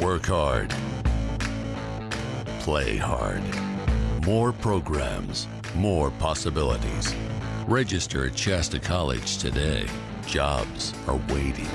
Work hard. Play hard. More programs, more possibilities. Register at Shasta College today. Jobs are waiting.